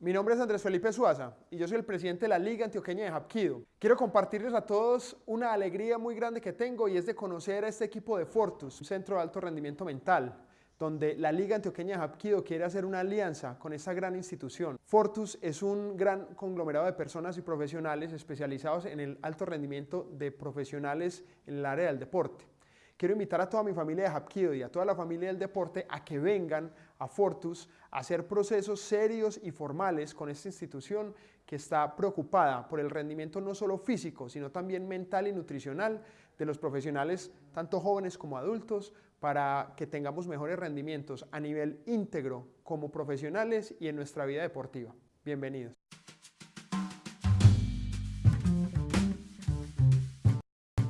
Mi nombre es Andrés Felipe Suaza y yo soy el presidente de la Liga Antioqueña de Hapkido. Quiero compartirles a todos una alegría muy grande que tengo y es de conocer a este equipo de Fortus, un centro de alto rendimiento mental, donde la Liga Antioqueña de Hapkido quiere hacer una alianza con esta gran institución. Fortus es un gran conglomerado de personas y profesionales especializados en el alto rendimiento de profesionales en el área del deporte. Quiero invitar a toda mi familia de Hapkido y a toda la familia del deporte a que vengan a Fortus a hacer procesos serios y formales con esta institución que está preocupada por el rendimiento no solo físico, sino también mental y nutricional de los profesionales, tanto jóvenes como adultos, para que tengamos mejores rendimientos a nivel íntegro como profesionales y en nuestra vida deportiva. Bienvenidos.